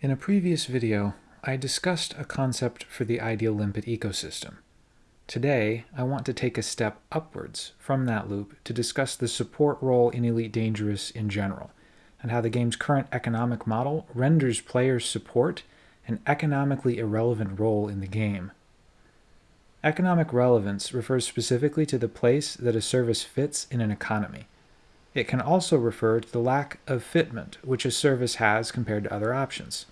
In a previous video, I discussed a concept for the ideal limpet ecosystem. Today, I want to take a step upwards from that loop to discuss the support role in Elite Dangerous in general, and how the game's current economic model renders players' support an economically irrelevant role in the game. Economic relevance refers specifically to the place that a service fits in an economy. It can also refer to the lack of fitment which a service has compared to other options.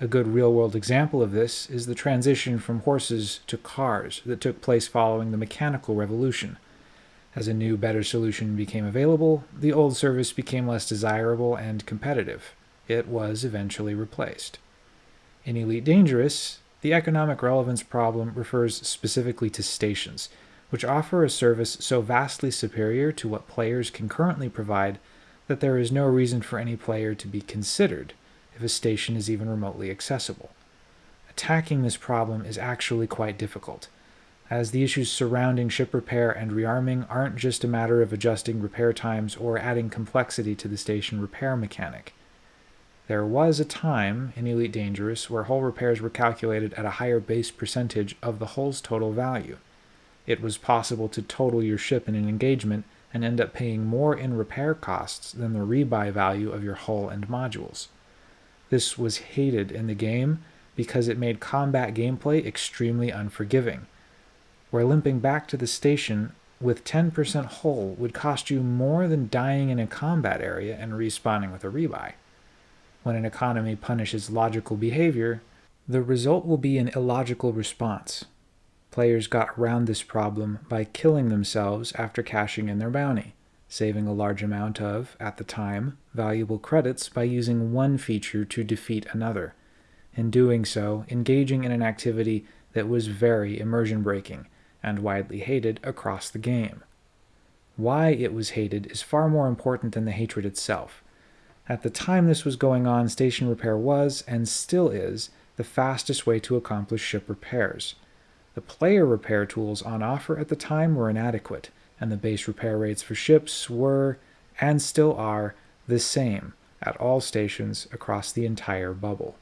A good real-world example of this is the transition from horses to cars that took place following the mechanical revolution. As a new, better solution became available, the old service became less desirable and competitive. It was eventually replaced. In Elite Dangerous, the economic relevance problem refers specifically to stations, which offer a service so vastly superior to what players can currently provide that there is no reason for any player to be considered if a station is even remotely accessible. Attacking this problem is actually quite difficult, as the issues surrounding ship repair and rearming aren't just a matter of adjusting repair times or adding complexity to the station repair mechanic. There was a time in Elite Dangerous where hull repairs were calculated at a higher base percentage of the hull's total value. It was possible to total your ship in an engagement and end up paying more in repair costs than the rebuy value of your hull and modules. This was hated in the game because it made combat gameplay extremely unforgiving, where limping back to the station with 10% hull would cost you more than dying in a combat area and respawning with a rebuy. When an economy punishes logical behavior, the result will be an illogical response. Players got around this problem by killing themselves after cashing in their bounty, saving a large amount of, at the time, valuable credits by using one feature to defeat another. In doing so, engaging in an activity that was very immersion breaking and widely hated across the game. Why it was hated is far more important than the hatred itself. At the time this was going on, station repair was, and still is, the fastest way to accomplish ship repairs. The player repair tools on offer at the time were inadequate, and the base repair rates for ships were, and still are, the same at all stations across the entire bubble.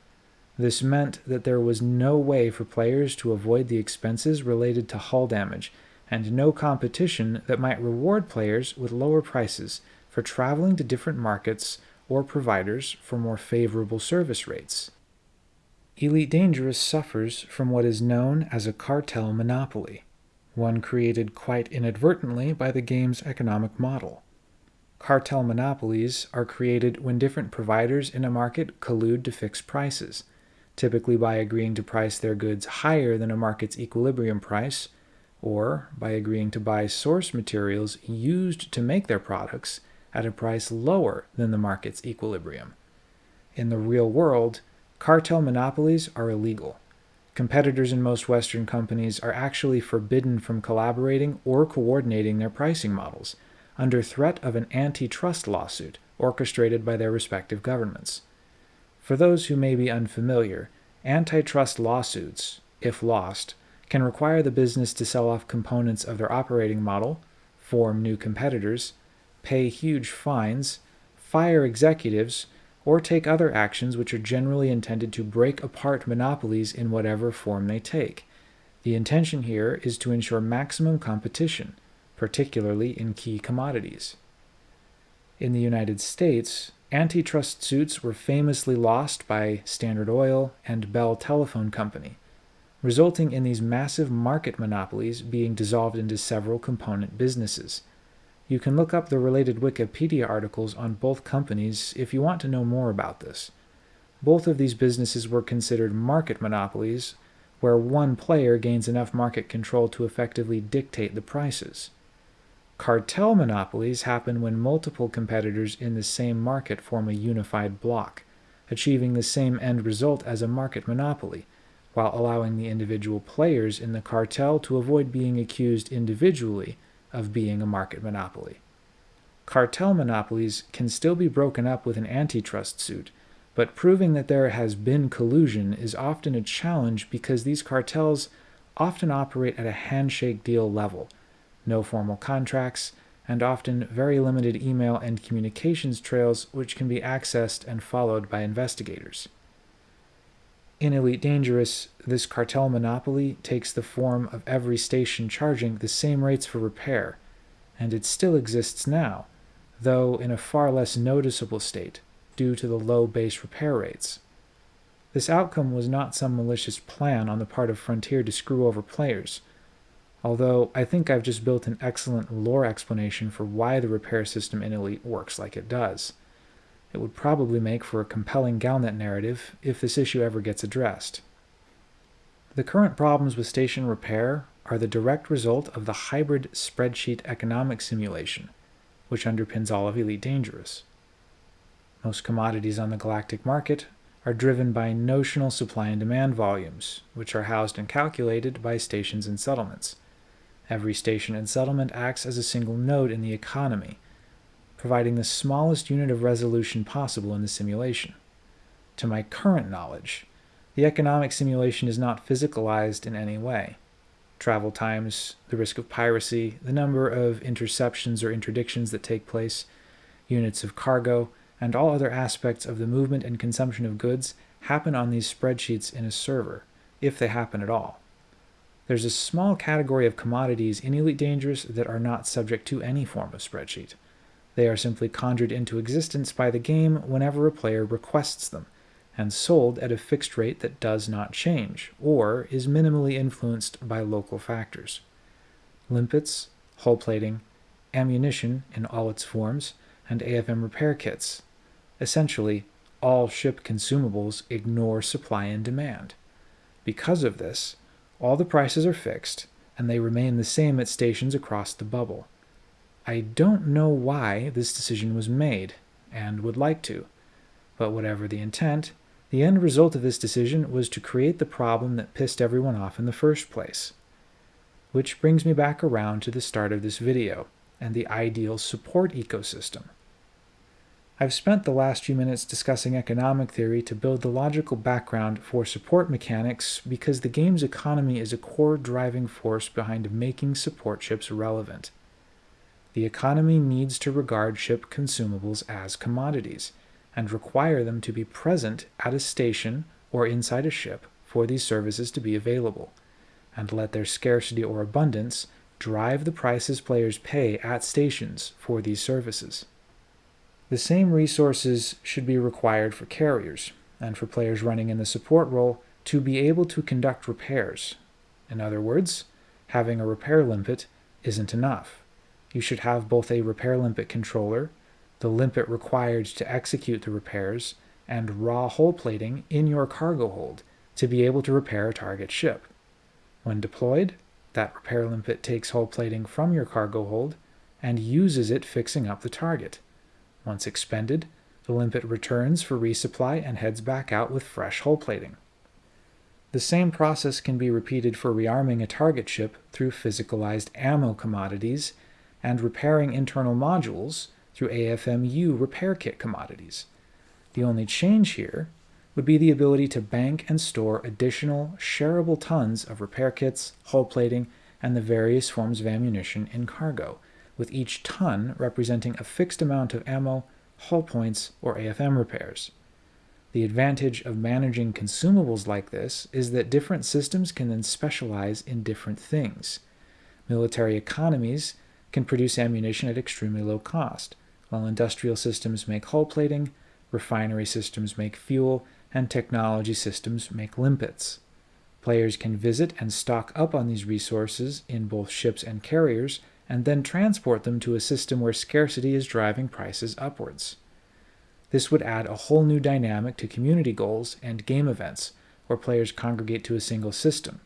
This meant that there was no way for players to avoid the expenses related to hull damage, and no competition that might reward players with lower prices for traveling to different markets or providers for more favorable service rates. Elite Dangerous suffers from what is known as a cartel monopoly, one created quite inadvertently by the game's economic model. Cartel monopolies are created when different providers in a market collude to fix prices, typically by agreeing to price their goods higher than a market's equilibrium price, or by agreeing to buy source materials used to make their products at a price lower than the market's equilibrium. In the real world, cartel monopolies are illegal. Competitors in most Western companies are actually forbidden from collaborating or coordinating their pricing models, under threat of an antitrust lawsuit orchestrated by their respective governments. For those who may be unfamiliar, antitrust lawsuits, if lost, can require the business to sell off components of their operating model, form new competitors, pay huge fines, fire executives, or take other actions which are generally intended to break apart monopolies in whatever form they take. The intention here is to ensure maximum competition, particularly in key commodities. In the United States, antitrust suits were famously lost by Standard Oil and Bell Telephone Company, resulting in these massive market monopolies being dissolved into several component businesses. You can look up the related Wikipedia articles on both companies if you want to know more about this. Both of these businesses were considered market monopolies, where one player gains enough market control to effectively dictate the prices. Cartel monopolies happen when multiple competitors in the same market form a unified block, achieving the same end result as a market monopoly, while allowing the individual players in the cartel to avoid being accused individually of being a market monopoly. Cartel monopolies can still be broken up with an antitrust suit, but proving that there has been collusion is often a challenge because these cartels often operate at a handshake deal level, no formal contracts, and often very limited email and communications trails which can be accessed and followed by investigators. In Elite Dangerous, this cartel monopoly takes the form of every station charging the same rates for repair, and it still exists now, though in a far less noticeable state due to the low base repair rates. This outcome was not some malicious plan on the part of Frontier to screw over players, although I think I've just built an excellent lore explanation for why the repair system in Elite works like it does. It would probably make for a compelling Galnet narrative if this issue ever gets addressed. The current problems with station repair are the direct result of the hybrid spreadsheet economic simulation, which underpins all of Elite Dangerous. Most commodities on the galactic market are driven by notional supply and demand volumes, which are housed and calculated by stations and settlements. Every station and settlement acts as a single node in the economy, providing the smallest unit of resolution possible in the simulation. To my current knowledge, the economic simulation is not physicalized in any way. Travel times, the risk of piracy, the number of interceptions or interdictions that take place, units of cargo, and all other aspects of the movement and consumption of goods happen on these spreadsheets in a server, if they happen at all. There's a small category of commodities in Elite Dangerous that are not subject to any form of spreadsheet. They are simply conjured into existence by the game whenever a player requests them, and sold at a fixed rate that does not change, or is minimally influenced by local factors. Limpets, hull plating, ammunition in all its forms, and AFM repair kits. Essentially, all ship consumables ignore supply and demand. Because of this, all the prices are fixed, and they remain the same at stations across the bubble. I don't know why this decision was made, and would like to, but whatever the intent, the end result of this decision was to create the problem that pissed everyone off in the first place. Which brings me back around to the start of this video, and the ideal support ecosystem. I've spent the last few minutes discussing economic theory to build the logical background for support mechanics because the game's economy is a core driving force behind making support ships relevant. The economy needs to regard ship consumables as commodities and require them to be present at a station or inside a ship for these services to be available, and let their scarcity or abundance drive the prices players pay at stations for these services. The same resources should be required for carriers, and for players running in the support role to be able to conduct repairs. In other words, having a repair limpet isn't enough. You should have both a repair limpet controller, the limpet required to execute the repairs, and raw hull plating in your cargo hold to be able to repair a target ship. When deployed, that repair limpet takes hull plating from your cargo hold and uses it fixing up the target. Once expended, the limpet returns for resupply and heads back out with fresh hull plating. The same process can be repeated for rearming a target ship through physicalized ammo commodities and repairing internal modules through AFMU repair kit commodities. The only change here would be the ability to bank and store additional shareable tons of repair kits, hull plating, and the various forms of ammunition in cargo, with each ton representing a fixed amount of ammo, hull points, or AFM repairs. The advantage of managing consumables like this is that different systems can then specialize in different things. Military economies can produce ammunition at extremely low cost, while industrial systems make hull plating, refinery systems make fuel, and technology systems make limpets. Players can visit and stock up on these resources in both ships and carriers, and then transport them to a system where scarcity is driving prices upwards. This would add a whole new dynamic to community goals and game events, where players congregate to a single system.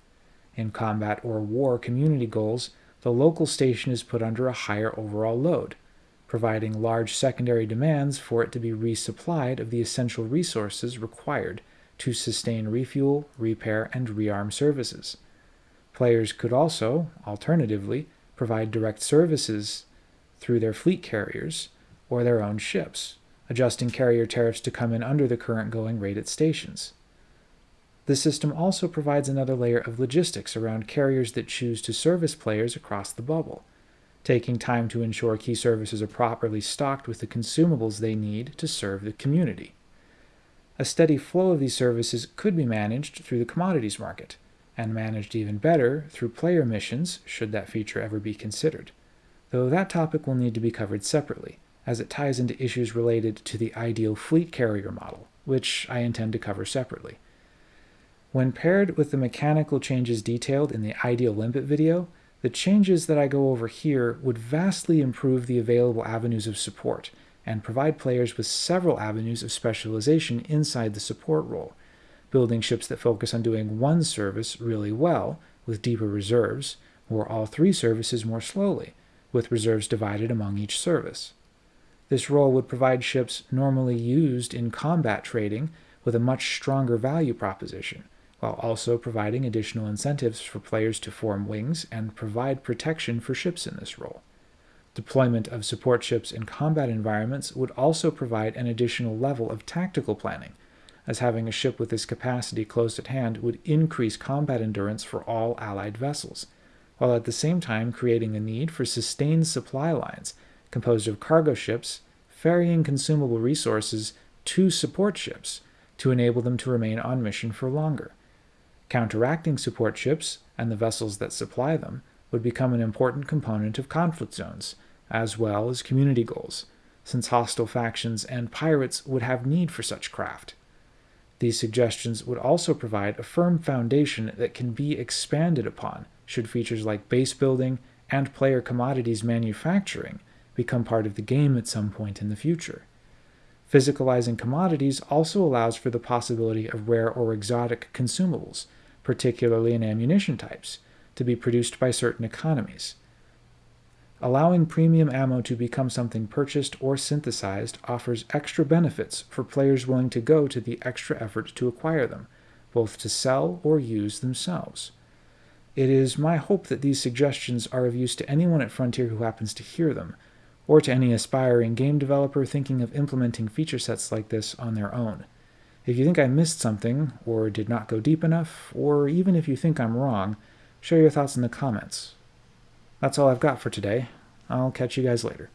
In combat or war community goals, the local station is put under a higher overall load, providing large secondary demands for it to be resupplied of the essential resources required to sustain refuel, repair, and rearm services. Players could also, alternatively, provide direct services through their fleet carriers or their own ships, adjusting carrier tariffs to come in under the current going rate at stations. The system also provides another layer of logistics around carriers that choose to service players across the bubble, taking time to ensure key services are properly stocked with the consumables they need to serve the community. a steady flow of these services could be managed through the commodities market, and managed even better through player missions should that feature ever be considered, though that topic will need to be covered separately, as it ties into issues related to the ideal fleet carrier model, which I intend to cover separately. When paired with the mechanical changes detailed in the ideal limpet video, the changes that I go over here would vastly improve the available avenues of support and provide players with several avenues of specialization inside the support role, building ships that focus on doing one service really well with deeper reserves, or all three services more slowly, with reserves divided among each service. This role would provide ships normally used in combat trading with a much stronger value proposition, while also providing additional incentives for players to form wings and provide protection for ships in this role. Deployment of support ships in combat environments would also provide an additional level of tactical planning, as having a ship with this capacity close at hand would increase combat endurance for all Allied vessels, while at the same time creating a need for sustained supply lines composed of cargo ships ferrying consumable resources to support ships to enable them to remain on mission for longer. Counteracting support ships and the vessels that supply them would become an important component of conflict zones, as well as community goals, since hostile factions and pirates would have need for such craft. These suggestions would also provide a firm foundation that can be expanded upon should features like base building and player commodities manufacturing become part of the game at some point in the future. Physicalizing commodities also allows for the possibility of rare or exotic consumables, particularly in ammunition types, to be produced by certain economies. Allowing premium ammo to become something purchased or synthesized offers extra benefits for players willing to go to the extra effort to acquire them, both to sell or use themselves. It is my hope that these suggestions are of use to anyone at Frontier who happens to hear them, or to any aspiring game developer thinking of implementing feature sets like this on their own. If you think I missed something, or did not go deep enough, or even if you think I'm wrong, share your thoughts in the comments. That's all I've got for today. I'll catch you guys later.